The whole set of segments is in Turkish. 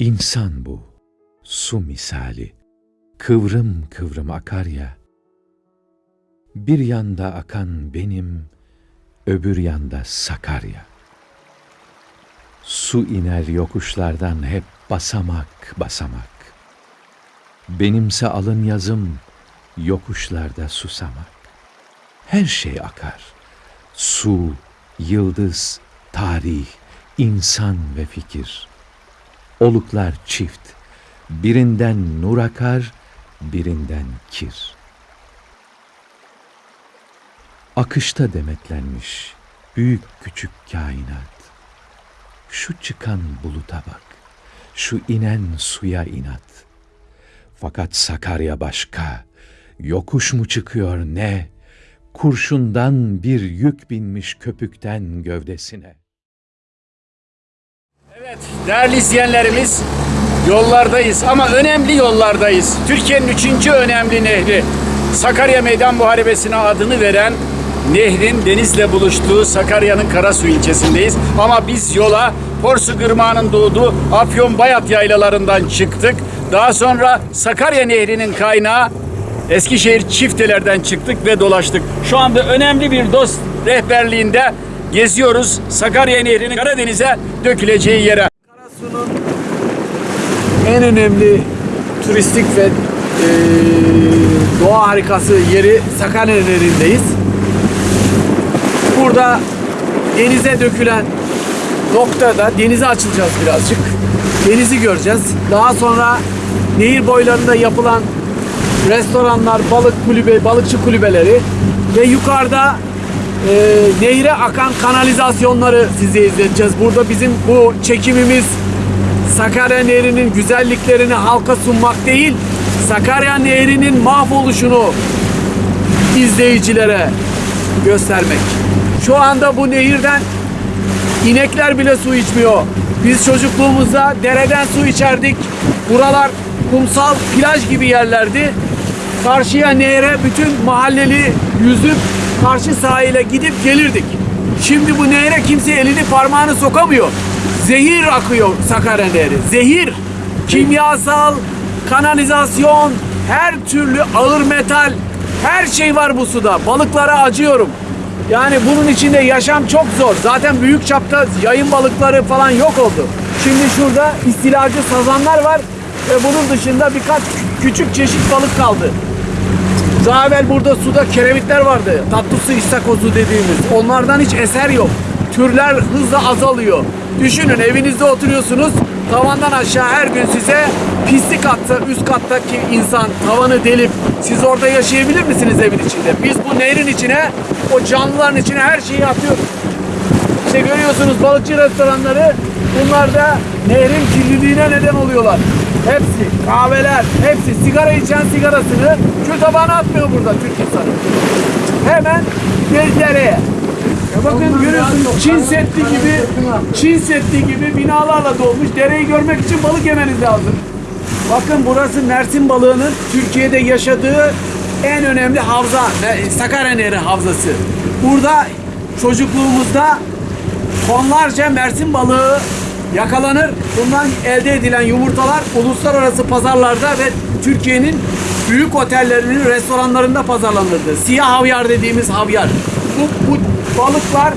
İnsan bu, su misali, kıvrım kıvrım akar ya. Bir yanda akan benim, öbür yanda Sakarya. Su iner yokuşlardan hep basamak basamak. Benimse alın yazım, yokuşlarda susamak. Her şey akar. Su, yıldız, tarih, insan ve fikir. Oluklar çift. Birinden nur akar, birinden kir. Akışta demetlenmiş büyük küçük kainat. Şu çıkan buluta bak, şu inen suya inat. Fakat Sakarya başka, yokuş mu çıkıyor ne? Kurşundan bir yük binmiş köpükten gövdesine. Evet, değerli izleyenlerimiz yollardayız ama önemli yollardayız. Türkiye'nin üçüncü önemli nehri Sakarya Meydan Muharebesi'ne adını veren nehrin denizle buluştuğu Sakarya'nın Karasu ilçesindeyiz. Ama biz yola Porsu Gırmağı'nın doğduğu Afyon Bayat yaylalarından çıktık. Daha sonra Sakarya Nehri'nin kaynağı Eskişehir Çifteler'den çıktık ve dolaştık. Şu anda önemli bir dost rehberliğinde geziyoruz. Sakarya Nehri'nin Karadeniz'e döküleceği yere. Karasu'nun en önemli turistik ve eee, doğa harikası yeri Sakarya Nehri'ndeyiz. Burada denize dökülen noktada denize açılacağız birazcık. Denizi göreceğiz. Daha sonra nehir boylarında yapılan restoranlar, balık kulübe, balıkçı kulübeleri ve yukarıda e, nehre akan kanalizasyonları size izleteceğiz. Burada bizim bu çekimimiz Sakarya Nehri'nin güzelliklerini halka sunmak değil, Sakarya Nehri'nin mahvoluşunu izleyicilere göstermek. Şu anda bu nehirden inekler bile su içmiyor. Biz çocukluğumuzda dereden su içerdik. Buralar kumsal plaj gibi yerlerdi. Karşıya nehre bütün mahalleli yüzüp karşı sahile gidip gelirdik. Şimdi bu nehre kimse elini parmağını sokamıyor. Zehir akıyor Sakarya Nehri. Zehir. Kimyasal, kanalizasyon, her türlü ağır metal, her şey var bu suda. Balıklara acıyorum. Yani bunun içinde yaşam çok zor. Zaten büyük çapta yayın balıkları falan yok oldu. Şimdi şurada istilacı sazanlar var ve bunun dışında birkaç kü- küçük çeşit balık kaldı. Daha evvel burada suda kerevitler vardı. Tatlı su istakozu dediğimiz. Onlardan hiç eser yok. Türler hızla azalıyor. Düşünün evinizde oturuyorsunuz. Tavandan aşağı her gün size pislik atsa üst kattaki insan tavanı delip siz orada yaşayabilir misiniz evin içinde? Biz bu nehrin içine o canlıların içine her şeyi atıyoruz. İşte görüyorsunuz balıkçı restoranları bunlar da nehrin kirliliğine neden oluyorlar. Hepsi kahveler, hepsi sigara içen sigarasını çöp tabağına atmıyor burada Türk insanı. Hemen bir dereye. Bakın görüyorsunuz Çin Seddi gibi Çin Seddi gibi binalarla dolmuş. Dereyi görmek için balık yemeniz lazım. Bakın burası Mersin balığının Türkiye'de yaşadığı en önemli havza. Sakarya Nehri havzası. Burada çocukluğumuzda tonlarca Mersin balığı yakalanır. Bundan elde edilen yumurtalar uluslararası pazarlarda ve Türkiye'nin büyük otellerinin restoranlarında pazarlanırdı. Siyah havyar dediğimiz havyar. Bu, bu balıklar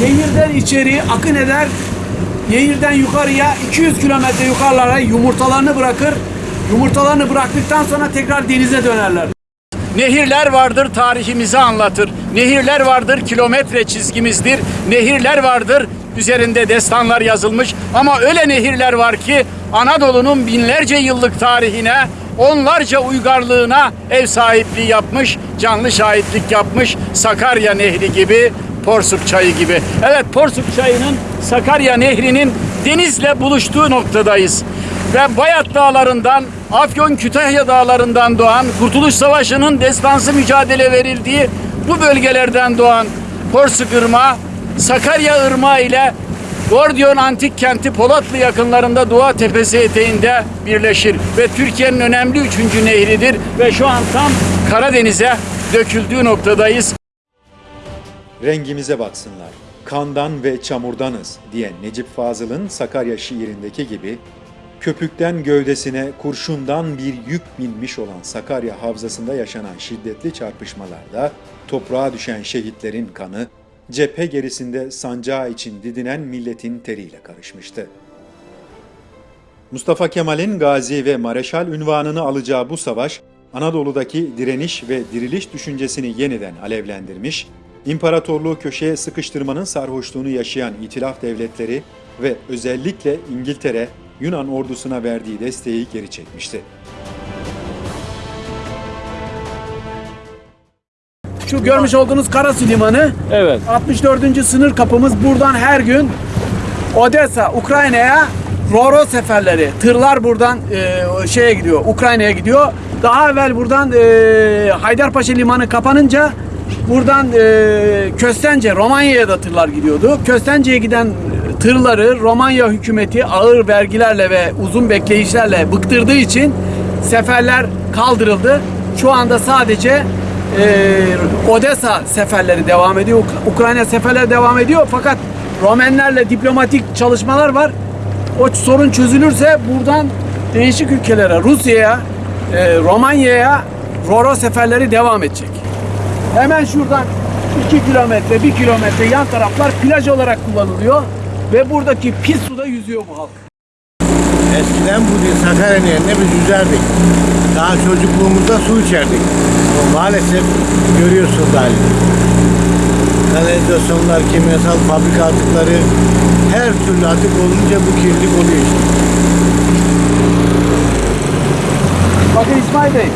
nehirden içeri akın eder. Nehirden yukarıya 200 kilometre yukarılara yumurtalarını bırakır. Yumurtalarını bıraktıktan sonra tekrar denize dönerler. Nehirler vardır tarihimizi anlatır. Nehirler vardır kilometre çizgimizdir. Nehirler vardır üzerinde destanlar yazılmış. Ama öyle nehirler var ki Anadolu'nun binlerce yıllık tarihine, onlarca uygarlığına ev sahipliği yapmış, canlı şahitlik yapmış. Sakarya Nehri gibi, Porsuk Çayı gibi. Evet Porsuk Çayı'nın Sakarya Nehri'nin denizle buluştuğu noktadayız ve Bayat Dağları'ndan, Afyon Kütahya Dağları'ndan doğan, Kurtuluş Savaşı'nın destansı mücadele verildiği bu bölgelerden doğan Porsuk Irmağı, Sakarya Irmağı ile Gordiyon Antik Kenti Polatlı yakınlarında Doğa Tepesi eteğinde birleşir ve Türkiye'nin önemli üçüncü nehridir ve şu an tam Karadeniz'e döküldüğü noktadayız. Rengimize baksınlar. Kandan ve çamurdanız diyen Necip Fazıl'ın Sakarya şiirindeki gibi Köpükten gövdesine kurşundan bir yük binmiş olan Sakarya Havzası'nda yaşanan şiddetli çarpışmalarda toprağa düşen şehitlerin kanı, cephe gerisinde sancağı için didinen milletin teriyle karışmıştı. Mustafa Kemal'in gazi ve mareşal ünvanını alacağı bu savaş, Anadolu'daki direniş ve diriliş düşüncesini yeniden alevlendirmiş, imparatorluğu köşeye sıkıştırmanın sarhoşluğunu yaşayan itilaf devletleri ve özellikle İngiltere, Yunan ordusuna verdiği desteği geri çekmişti. Şu görmüş olduğunuz Karasu Limanı Evet. 64. sınır kapımız buradan her gün Odessa, Ukrayna'ya Roro seferleri. Tırlar buradan e, şeye gidiyor, Ukrayna'ya gidiyor. Daha evvel buradan e, Haydarpaşa Limanı kapanınca buradan e, Köstence, Romanya'ya da tırlar gidiyordu. Köstence'ye giden tırları Romanya hükümeti ağır vergilerle ve uzun bekleyişlerle bıktırdığı için seferler kaldırıldı. Şu anda sadece e, Odessa seferleri devam ediyor. Uk- Ukrayna seferleri devam ediyor. Fakat Romenlerle diplomatik çalışmalar var. O sorun çözülürse buradan değişik ülkelere, Rusya'ya, e, Romanya'ya Roro seferleri devam edecek. Hemen şuradan 2 kilometre, 1 kilometre yan taraflar plaj olarak kullanılıyor. Ve buradaki pis suda yüzüyor bu halk. Eskiden bu Sakarya Nehri'nde biz yüzerdik. Daha çocukluğumuzda su içerdik. Ama maalesef görüyorsunuz halini. Kanalizasyonlar, kimyasal fabrika atıkları, her türlü atık olunca bu kirlilik oluyor işte. Bakın İsmail Bey.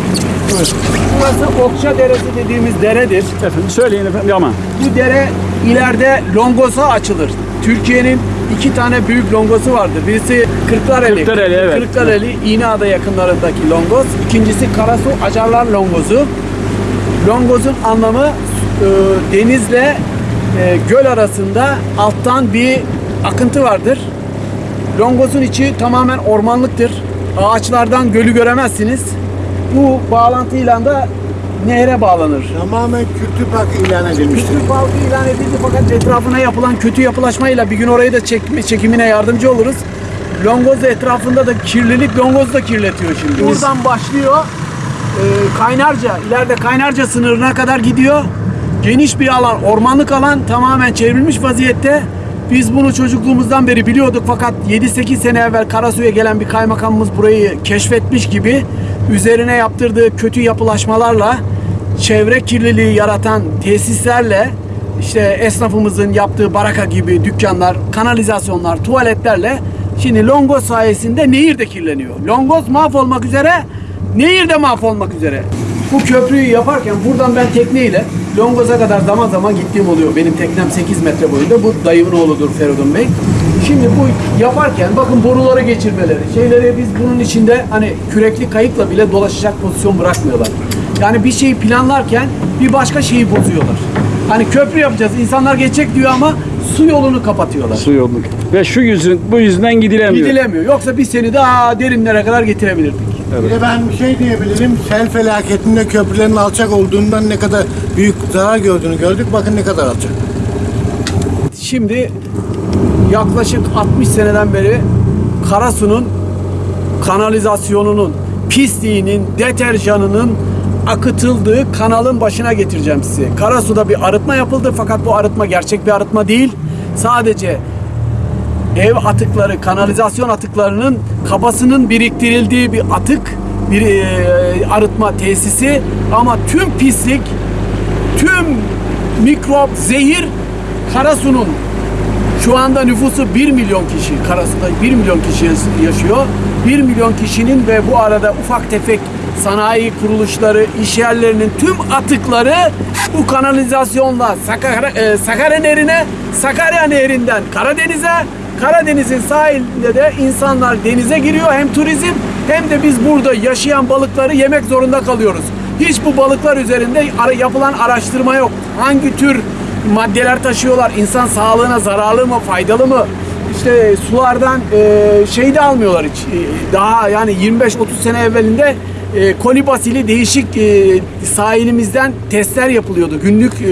Burası Okça Deresi dediğimiz deredir. Efendim söyleyin efendim ama. Bu dere ileride Longos'a açılır. Türkiye'nin iki tane büyük longosu vardır. Birisi Kırklareli. Kırklareli, evet. Kırklareli, İğneada yakınlarındaki longos. İkincisi Karasu Acarlar longozu. Longozun anlamı e, denizle e, göl arasında alttan bir akıntı vardır. Longozun içi tamamen ormanlıktır. Ağaçlardan gölü göremezsiniz. Bu bağlantıyla da nehre bağlanır. Tamamen kültür parkı ilan edilmiştir. Kültür parkı ilan edildi fakat etrafına yapılan kötü yapılaşmayla bir gün orayı da çekme, çekimine yardımcı oluruz. Longoz etrafında da kirlilik Longoz da kirletiyor şimdi. Buradan başlıyor. E, Kaynarca, ileride Kaynarca sınırına kadar gidiyor. Geniş bir alan, ormanlık alan tamamen çevrilmiş vaziyette. Biz bunu çocukluğumuzdan beri biliyorduk fakat 7-8 sene evvel Karasu'ya gelen bir kaymakamımız burayı keşfetmiş gibi üzerine yaptırdığı kötü yapılaşmalarla çevre kirliliği yaratan tesislerle işte esnafımızın yaptığı baraka gibi dükkanlar, kanalizasyonlar, tuvaletlerle şimdi Longos sayesinde nehir de kirleniyor. Longos mahvolmak üzere, nehir de mahvolmak üzere. Bu köprüyü yaparken buradan ben tekneyle Longos'a kadar zaman zaman gittiğim oluyor. Benim teknem 8 metre boyunda. Bu dayımın oğludur Feridun Bey. Şimdi bu yaparken bakın boruları geçirmeleri, şeyleri biz bunun içinde hani kürekli kayıkla bile dolaşacak pozisyon bırakmıyorlar. Yani bir şeyi planlarken bir başka şeyi bozuyorlar. Hani köprü yapacağız, insanlar geçecek diyor ama su yolunu kapatıyorlar. Su yolluk. Ve şu yüzün, bu yüzden gidilemiyor. Gidilemiyor. Yoksa biz seni daha derinlere kadar getirebilirdik. Bir de ben bir şey diyebilirim. Sel felaketinde köprülerin alçak olduğundan ne kadar büyük zarar gördüğünü gördük. Bakın ne kadar alçak. Şimdi yaklaşık 60 seneden beri Karasu'nun kanalizasyonunun, pisliğinin, deterjanının akıtıldığı kanalın başına getireceğim sizi. Karasu'da bir arıtma yapıldı fakat bu arıtma gerçek bir arıtma değil. Sadece ev atıkları, kanalizasyon atıklarının kabasının biriktirildiği bir atık, bir e, arıtma tesisi ama tüm pislik, tüm mikrop, zehir Karasu'nun şu anda nüfusu 1 milyon kişi. Karasu'da 1 milyon kişi yaşıyor. 1 milyon kişinin ve bu arada ufak tefek sanayi kuruluşları, iş yerlerinin tüm atıkları bu kanalizasyonla Sakarya, e, Sakarya Nehri'ne, Sakarya Nehri'nden Karadeniz'e, Karadeniz'in sahilinde de insanlar denize giriyor. Hem turizm hem de biz burada yaşayan balıkları yemek zorunda kalıyoruz. Hiç bu balıklar üzerinde yapılan araştırma yok. Hangi tür maddeler taşıyorlar? İnsan sağlığına zararlı mı, faydalı mı? İşte sulardan e, şey de almıyorlar hiç. E, Daha yani 25-30 sene evvelinde e, kolibasili değişik e, sahilimizden testler yapılıyordu. Günlük e,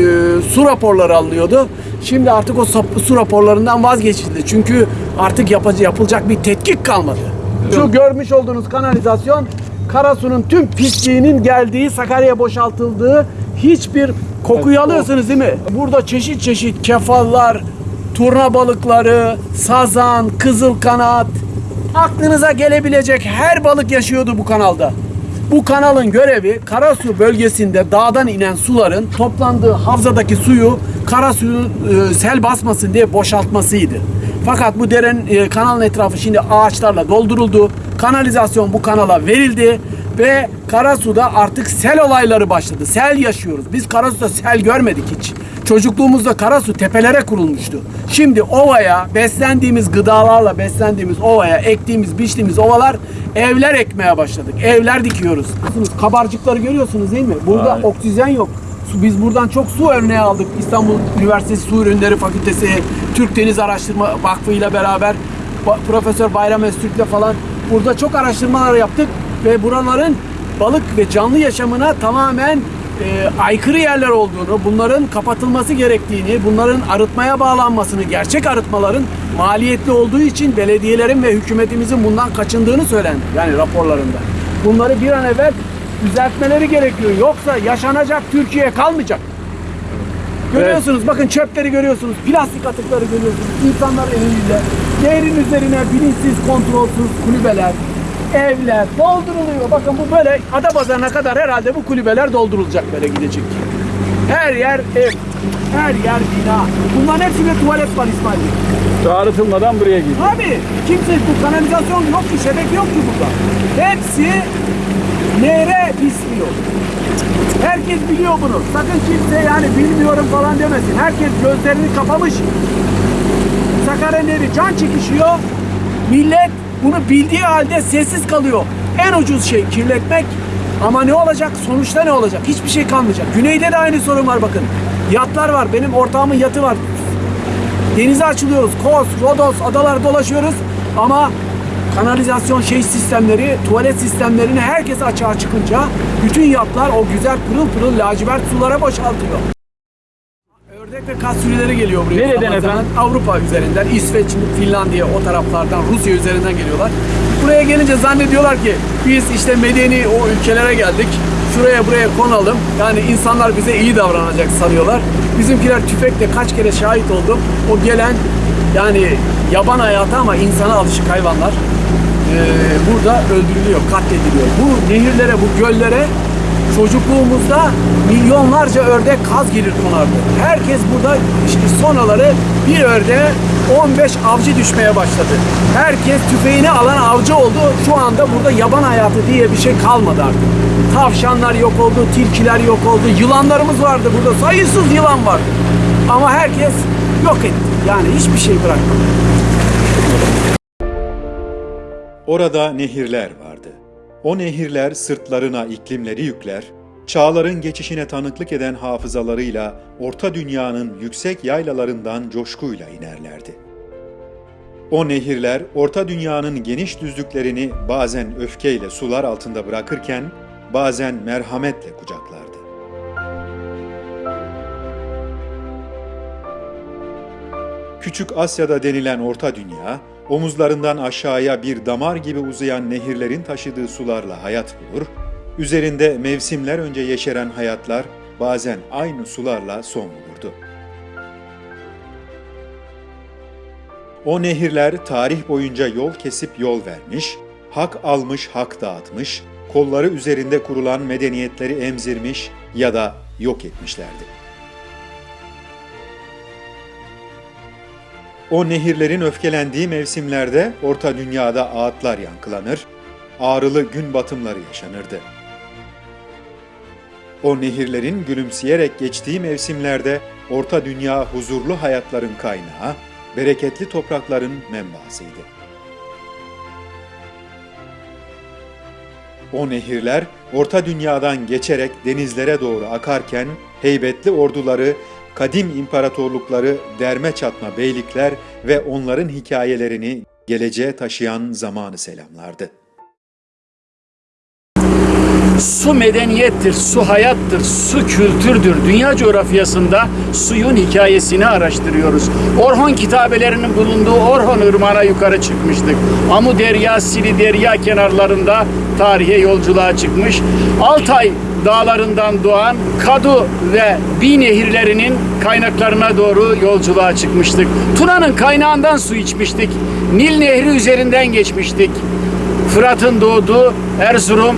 su raporları alınıyordu. Şimdi artık o su raporlarından vazgeçildi. Çünkü artık yapacak, yapılacak bir tetkik kalmadı. Şu görmüş olduğunuz kanalizasyon Karasu'nun tüm pisliğinin geldiği, Sakarya'ya boşaltıldığı hiçbir kokuyu alıyorsunuz değil mi? Burada çeşit çeşit kefallar, turna balıkları, sazan, kızıl kanat, aklınıza gelebilecek her balık yaşıyordu bu kanalda. Bu kanalın görevi Karasu bölgesinde dağdan inen suların toplandığı havzadaki suyu Karasu'yu e, sel basmasın diye boşaltmasıydı. Fakat bu derenin e, kanalın etrafı şimdi ağaçlarla dolduruldu. Kanalizasyon bu kanala verildi ve Karasu'da artık sel olayları başladı. Sel yaşıyoruz. Biz Karasu'da sel görmedik hiç. Çocukluğumuzda Karasu tepelere kurulmuştu. Şimdi ovaya beslendiğimiz gıdalarla beslendiğimiz ovaya ektiğimiz, biçtiğimiz ovalar evler ekmeye başladık. Evler dikiyoruz. Kabarcıkları görüyorsunuz değil mi? Burada oksijen yok. Biz buradan çok su örneği aldık. İstanbul Üniversitesi Su Ürünleri Fakültesi, Türk Deniz Araştırma Vakfı ile beraber Profesör Bayram Öztürk'le falan burada çok araştırmalar yaptık ve buraların balık ve canlı yaşamına tamamen e, aykırı yerler olduğunu, bunların kapatılması gerektiğini, bunların arıtmaya bağlanmasını, gerçek arıtmaların maliyetli olduğu için belediyelerin ve hükümetimizin bundan kaçındığını söylendi. Yani raporlarında. Bunları bir an evvel düzeltmeleri gerekiyor. Yoksa yaşanacak Türkiye kalmayacak. Görüyorsunuz bakın çöpleri görüyorsunuz, plastik atıkları görüyorsunuz. İnsanlar eliyle nehrin üzerine bilinçsiz, kontrolsüz kulübeler, evler dolduruluyor. Bakın bu böyle Adapazarı'na kadar herhalde bu kulübeler doldurulacak böyle gidecek. Her yer ev, her yer bina. Bunların hepsinde tuvalet var İsmail Bey. Buraya gidiyor. Abi kimse bu kanalizasyon yok ki, şebeke yok ki burada. Hepsi nehre pisliyor. Herkes biliyor bunu. Sakın kimse yani bilmiyorum falan demesin. Herkes gözlerini kapamış. Sakarya Nehri can çekişiyor. Millet bunu bildiği halde sessiz kalıyor. En ucuz şey kirletmek. Ama ne olacak? Sonuçta ne olacak? Hiçbir şey kalmayacak. Güneyde de aynı sorun var bakın. Yatlar var. Benim ortağımın yatı var. Denize açılıyoruz. Kos, Rodos, adalar dolaşıyoruz. Ama kanalizasyon şey sistemleri, tuvalet sistemlerini herkes açığa çıkınca bütün yatlar o güzel pırıl pırıl lacivert sulara boşaltıyor. Ve kas sürüleri geliyor buraya. Nereden Zaman zaman efendim? Avrupa üzerinden, İsveç, Finlandiya o taraflardan, Rusya üzerinden geliyorlar. Buraya gelince zannediyorlar ki biz işte medeni o ülkelere geldik. Şuraya buraya konalım. Yani insanlar bize iyi davranacak sanıyorlar. Bizimkiler tüfekle kaç kere şahit oldum. O gelen yani yaban hayatı ama insana alışık hayvanlar eee, burada öldürülüyor, katlediliyor. Bu nehirlere, bu göllere Çocukluğumuzda milyonlarca ördek kaz gelir konardı. Herkes burada işte sonaları bir ördeğe 15 avcı düşmeye başladı. Herkes tüfeğini alan avcı oldu. Şu anda burada yaban hayatı diye bir şey kalmadı artık. Tavşanlar yok oldu, tilkiler yok oldu, yılanlarımız vardı burada. Sayısız yılan vardı. Ama herkes yok etti. Yani hiçbir şey bırakmadı. Orada nehirler vardı. O nehirler sırtlarına iklimleri yükler, çağların geçişine tanıklık eden hafızalarıyla Orta Dünya'nın yüksek yaylalarından coşkuyla inerlerdi. O nehirler Orta Dünya'nın geniş düzlüklerini bazen öfkeyle sular altında bırakırken bazen merhametle kucaklardı. Küçük Asya'da denilen Orta Dünya, omuzlarından aşağıya bir damar gibi uzayan nehirlerin taşıdığı sularla hayat bulur, üzerinde mevsimler önce yeşeren hayatlar bazen aynı sularla son bulurdu. O nehirler tarih boyunca yol kesip yol vermiş, hak almış hak dağıtmış, kolları üzerinde kurulan medeniyetleri emzirmiş ya da yok etmişlerdi. O nehirlerin öfkelendiği mevsimlerde Orta Dünya'da ağıtlar yankılanır, ağrılı gün batımları yaşanırdı. O nehirlerin gülümseyerek geçtiği mevsimlerde Orta Dünya huzurlu hayatların kaynağı, bereketli toprakların menbaasıydı. O nehirler Orta Dünya'dan geçerek denizlere doğru akarken heybetli orduları, kadim imparatorlukları, derme çatma beylikler ve onların hikayelerini geleceğe taşıyan zamanı selamlardı. Su medeniyettir, su hayattır, su kültürdür. Dünya coğrafyasında suyun hikayesini araştırıyoruz. Orhon kitabelerinin bulunduğu Orhon Irmağı'na yukarı çıkmıştık. Amu Derya, Sili Derya kenarlarında tarihe yolculuğa çıkmış. Altay dağlarından doğan Kadu ve Bi nehirlerinin kaynaklarına doğru yolculuğa çıkmıştık. Tuna'nın kaynağından su içmiştik. Nil Nehri üzerinden geçmiştik. Fırat'ın doğduğu Erzurum,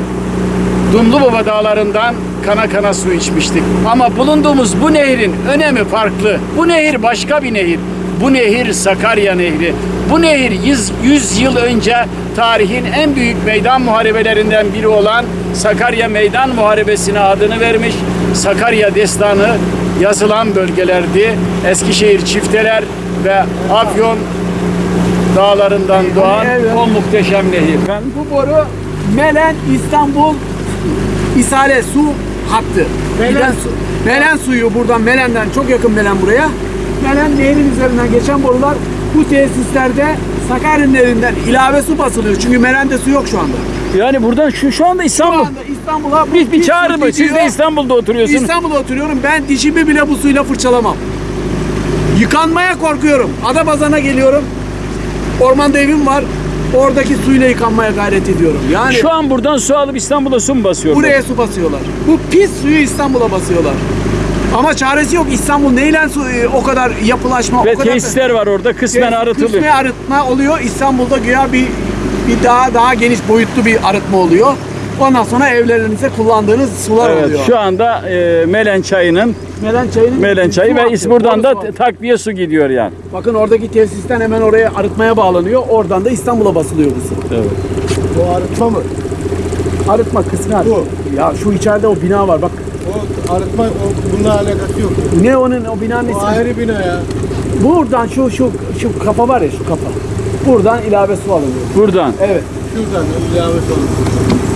Dumlubaba dağlarından kana kana su içmiştik. Ama bulunduğumuz bu nehrin önemi farklı. Bu nehir başka bir nehir. Bu nehir Sakarya Nehri. Bu nehir 100, 100 yıl önce tarihin en büyük meydan muharebelerinden biri olan Sakarya Meydan Muharebesi'ne adını vermiş. Sakarya destanı yazılan bölgelerdi. Eskişehir çifteler ve Afyon dağlarından doğan o muhteşem nehir. Ben Bu boru Melen İstanbul İsale su hattı. Melen, su. Melen suyu buradan Melen'den çok yakın Melen buraya. Melen nehrin üzerinden geçen borular bu tesislerde Sakarya nehrinden ilave su basılıyor. Çünkü Melen'de su yok şu anda. Yani buradan şu şu anda Şu İstanbul. anda İstanbul'a bu Bir, çağrı mı? Siz de. İstanbul'da oturuyorsunuz. İstanbul'da oturuyorum. Ben dişimi bile bu suyla fırçalamam. Yıkanmaya korkuyorum. Adapazarı'na geliyorum. Ormanda evim var. Oradaki suyla yıkanmaya gayret ediyorum. Yani Şu an buradan su alıp İstanbul'a su mu basıyorlar? buraya su basıyorlar. Bu pis suyu İstanbul'a basıyorlar. Ama çaresi yok. İstanbul neyle su e, o kadar yapılaşma, Ve o kadar tesisler var orada kısmen arıtılıyor. Kısmi arıtma oluyor. İstanbul'da güya bir bir daha daha geniş boyutlu bir arıtma oluyor. Ondan sonra evlerinizde kullandığınız sular Evet, oluyor. şu anda e, Melen çayının Melen çayının Melen çayı su ve akıyor, buradan da su takviye su gidiyor yani. Bakın oradaki tesisten hemen oraya arıtmaya bağlanıyor. Oradan da İstanbul'a basılıyor bu su. Evet. Bu arıtma mı? Arıtma kısmı arıtma. Bu. Ya şu içeride o bina var bak. O arıtma o, bununla alakası yok. Ne onun o binanın O ismi? ayrı bina ya. Buradan şu şu şu kafa var ya şu kafa. Buradan ilave su alınıyor. Buradan. Evet. Şuradan ilavesi olur. Şu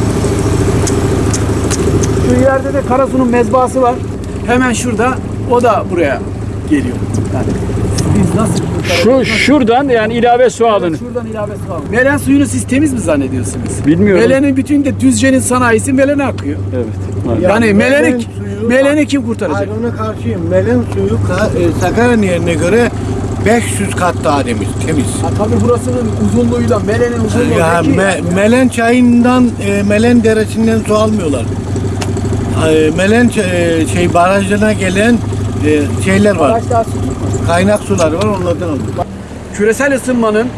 ileride de Karasu'nun mezbahası var. Hemen şurada. O da buraya geliyor. Yani biz nasıl? Şu şuradan yani ilave su alın. Şuradan ilave su alın. Melen suyunu siz temiz mi zannediyorsunuz? Bilmiyorum. Melen'in bütün de Düzce'nin sanayisi Melen'e akıyor. Evet. Yani Ya Melen'i Melen suyu- Melen'i kim kurtaracak? Hayır ona karşıyım. Melen suyu Ka- e, Sakarya Nehri'ne göre 500 kat daha temiz. temiz. Ha, tabii burasının uzunluğuyla Melen'in uzunluğu Ya Me- Melen çayından, e, Melen deresinden su almıyorlar. E, Melen e, şey barajlarına gelen e, şeyler var. Kaynak suları var onlardan alıyor. Küresel ısınmanın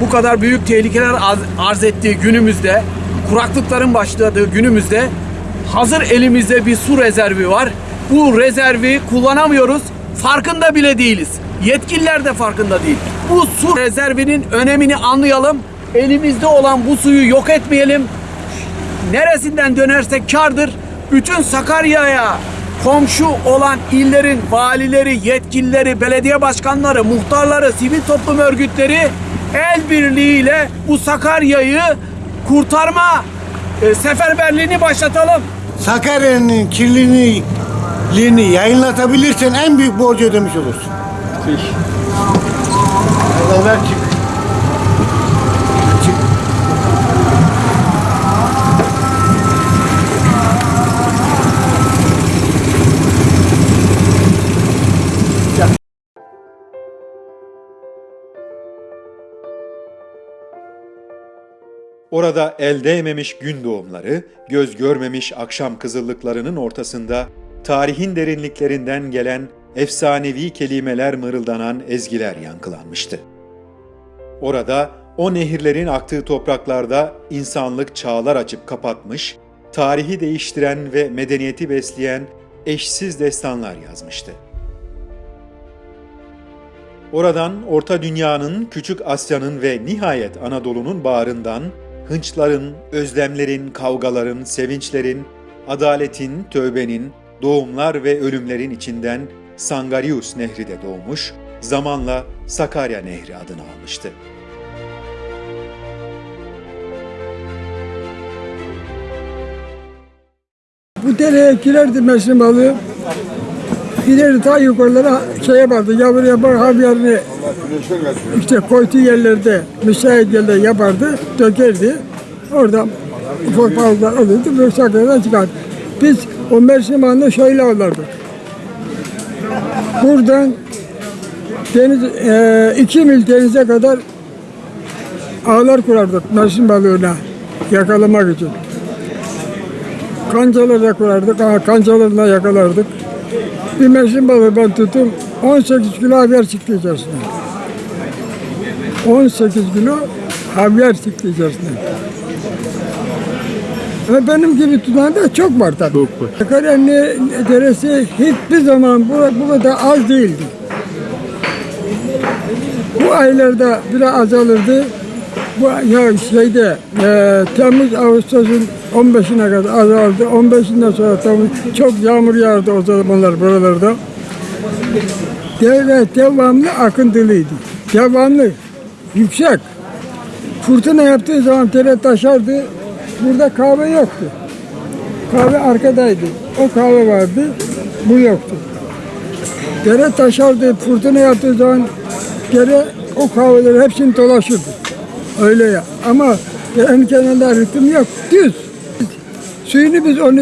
bu kadar büyük tehlikeler arz ettiği günümüzde, kuraklıkların başladığı günümüzde hazır elimizde bir su rezervi var. Bu rezervi kullanamıyoruz. Farkında bile değiliz. Yetkililer de farkında değil. Bu su rezervinin önemini anlayalım. Elimizde olan bu suyu yok etmeyelim. Neresinden dönersek kardır. Bütün Sakarya'ya komşu olan illerin valileri, yetkilileri, belediye başkanları, muhtarları, sivil toplum örgütleri el birliğiyle bu Sakarya'yı kurtarma e, seferberliğini başlatalım. Sakarya'nın kirliliğini yayınlatabilirsen en büyük borcu ödemiş olursun. Allah ver Orada el değmemiş gün doğumları, göz görmemiş akşam kızıllıklarının ortasında tarihin derinliklerinden gelen efsanevi kelimeler mırıldanan ezgiler yankılanmıştı. Orada o nehirlerin aktığı topraklarda insanlık çağlar açıp kapatmış, tarihi değiştiren ve medeniyeti besleyen eşsiz destanlar yazmıştı. Oradan Orta Dünya'nın, Küçük Asya'nın ve nihayet Anadolu'nun bağrından hınçların, özlemlerin, kavgaların, sevinçlerin, adaletin, tövbenin, doğumlar ve ölümlerin içinden Sangarius Nehri de doğmuş, zamanla Sakarya Nehri adını almıştı. Bu dereye girerdi meşrim balığı. Giderdi ta yukarılara şeye vardı, yavru yapar havyarını işte koyduğu yerlerde, müsait yerlerde yapardı, dökerdi. Oradan ufak balıklar. Büyük sakallardan çıkardı. Biz o Mersin Bağı'nda şöyle avlardık. Buradan deniz, e, iki mil denize kadar ağlar kurardık Mersin balığına yakalamak için. Kancalarla kurardık, ha, kancalarla yakalardık. Bir Mersin balığı ben tuttum, 18 kilo havyar çıktı içerisinde. 18 kilo havyar çıktı içerisinde. Ve benim gibi tutan da çok var tabii. Çok var. Sakarya'nın deresi hiçbir zaman bu, bu kadar az değildi. Bu aylarda biraz azalırdı. Bu ya şeyde e, Temmuz Ağustos'un 15'ine kadar azaldı. 15'inden sonra tabii çok yağmur yağardı o zamanlar buralarda. Dere devamlı akıntılıydı. Devamlı, yüksek. Fırtına yaptığı zaman dere taşardı. Burada kahve yoktu. Kahve arkadaydı. O kahve vardı, bu yoktu. Dere taşardı, fırtına yaptığı zaman dere o kahveleri hepsini dolaşırdı. Öyle ya. Ama derenin kenarında ritim yok, düz. Suyunu biz onu,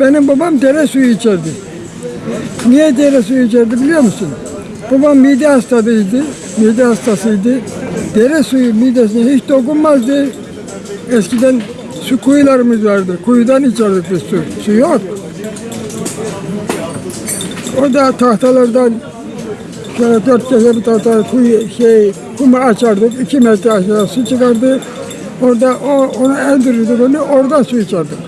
benim babam dere suyu içerdi. Niye dere suyu içerdi biliyor musun? Babam mide hastasıydı, mide hastasıydı. Dere suyu midesine hiç dokunmazdı. Eskiden su kuyularımız vardı. Kuyudan içerdik biz su. Su yok. O da tahtalardan şöyle dört köşe bir tahta kuyu, şey, kumu açardık. iki metre aşağı su çıkardı. Orada o, onu endirirdik onu, oradan su içerdik.